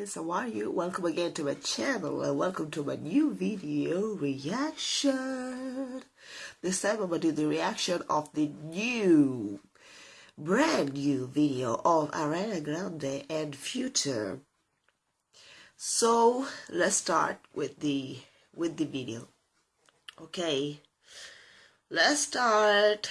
guys how are you welcome again to my channel and welcome to my new video reaction. This time i'm gonna do the reaction of the new brand new video of ariana grande and future. So let's start with the with the video. Okay. Let's start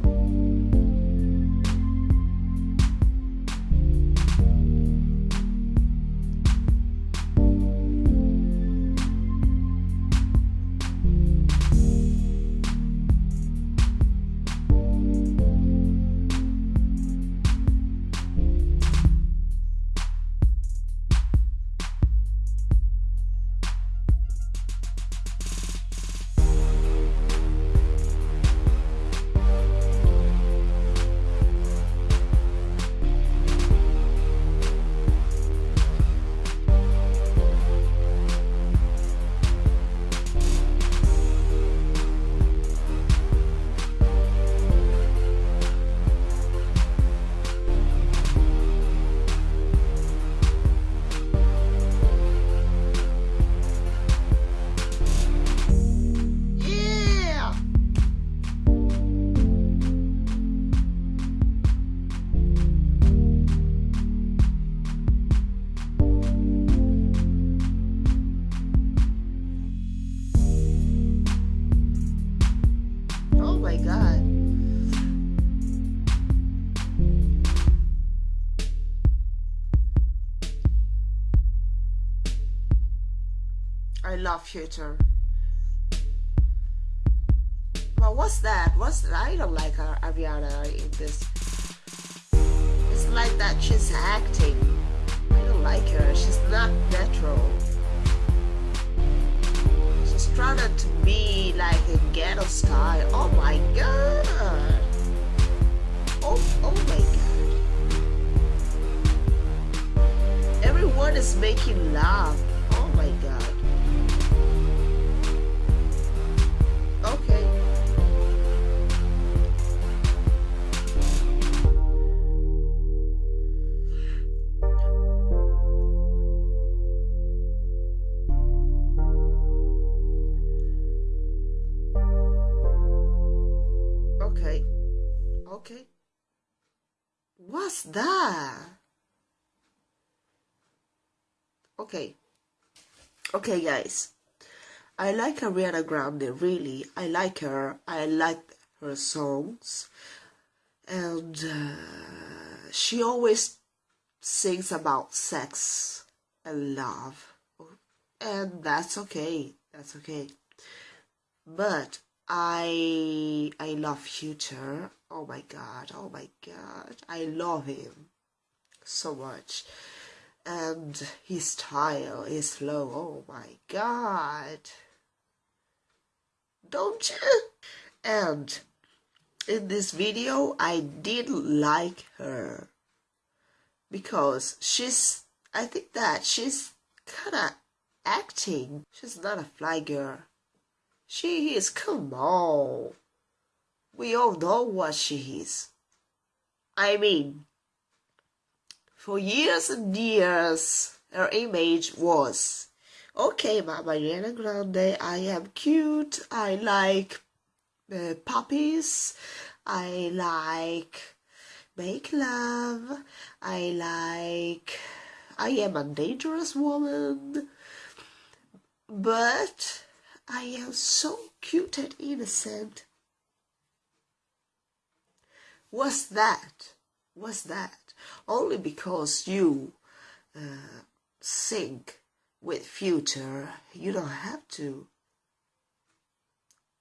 I love Future. But what's that? What's that? I don't like her, Ariana in this. It's like that she's acting. I don't like her. She's not natural. She's trying to be like a ghetto style. Oh my god. Oh, oh my god. Everyone is making love. Okay. What's that? Okay. Okay, guys. I like Ariana Grande, really. I like her. I like her songs. And uh, she always sings about sex and love. And that's okay. That's okay. But I I love Future. Oh my god, oh my god. I love him so much. And his style is flow. Oh my god. Don't you? And in this video I didn't like her because she's I think that she's kinda acting. She's not a fly girl she is, come on. We all know what she is. I mean, for years and years, her image was, okay, Mama Ariana Grande, I am cute, I like uh, puppies, I like make love, I like, I am a dangerous woman, but I am so cute and innocent. What's that? What's that? Only because you uh, with future, you don't have to.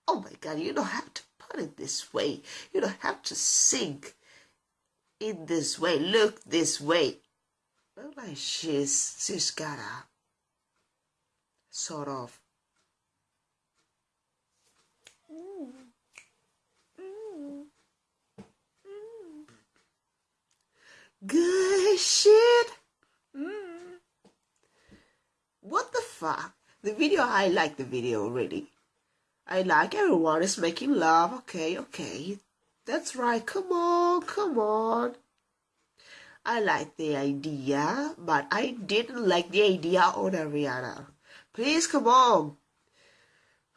Oh my God, you don't have to put it this way. You don't have to sync in this way. Look this way. Look like she's she's got a sort of shit. Mm. What the fuck? The video, I like the video already. I like everyone is making love. Okay, okay. That's right. Come on, come on. I like the idea, but I didn't like the idea on Ariana. Please come on.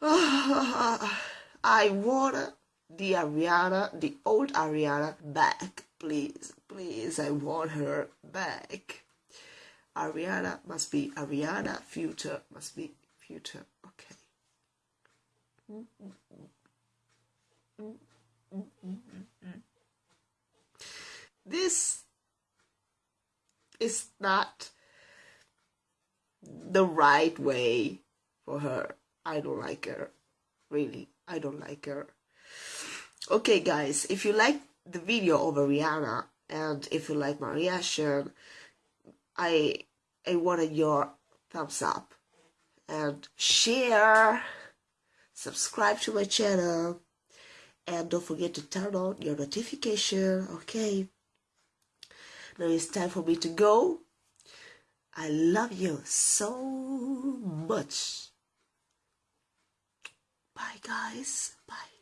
I want the Ariana, the old Ariana back. Please, please, I want her back. Ariana must be Ariana, future must be future. Okay. This is not the right way for her. I don't like her. Really, I don't like her. Okay, guys, if you like the video of Rihanna and if you like my reaction, I I wanted your thumbs up and share, subscribe to my channel, and don't forget to turn on your notification. Okay. Now it's time for me to go. I love you so much. Bye, guys. Bye.